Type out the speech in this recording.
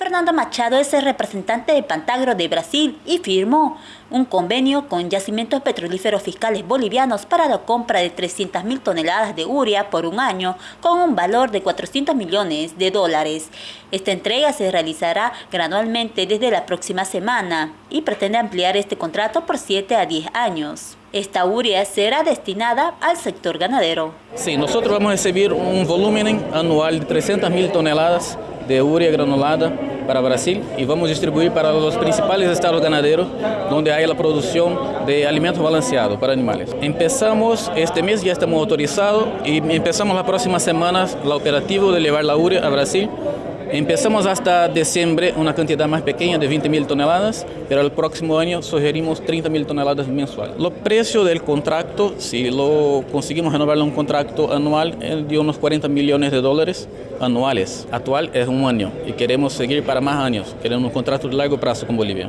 Fernando Machado es el representante de Pantagro de Brasil y firmó un convenio con yacimientos petrolíferos fiscales bolivianos para la compra de 300.000 toneladas de urea por un año con un valor de 400 millones de dólares. Esta entrega se realizará gradualmente desde la próxima semana y pretende ampliar este contrato por 7 a 10 años. Esta urea será destinada al sector ganadero. Sí, nosotros vamos a recibir un volumen anual de 300.000 toneladas de urea granulada para Brasil y vamos a distribuir para los principales estados ganaderos donde hay la producción de alimentos balanceados para animales. Empezamos este mes, ya estamos autorizados y empezamos la próxima semana la operativo de llevar la urea a Brasil Empezamos hasta diciembre una cantidad más pequeña de 20 mil toneladas, pero el próximo año sugerimos 30 mil toneladas mensuales. Los precios del contrato, si lo conseguimos renovar un contrato anual, es de unos 40 millones de dólares anuales. Actual es un año y queremos seguir para más años. Queremos un contrato de largo plazo con Bolivia.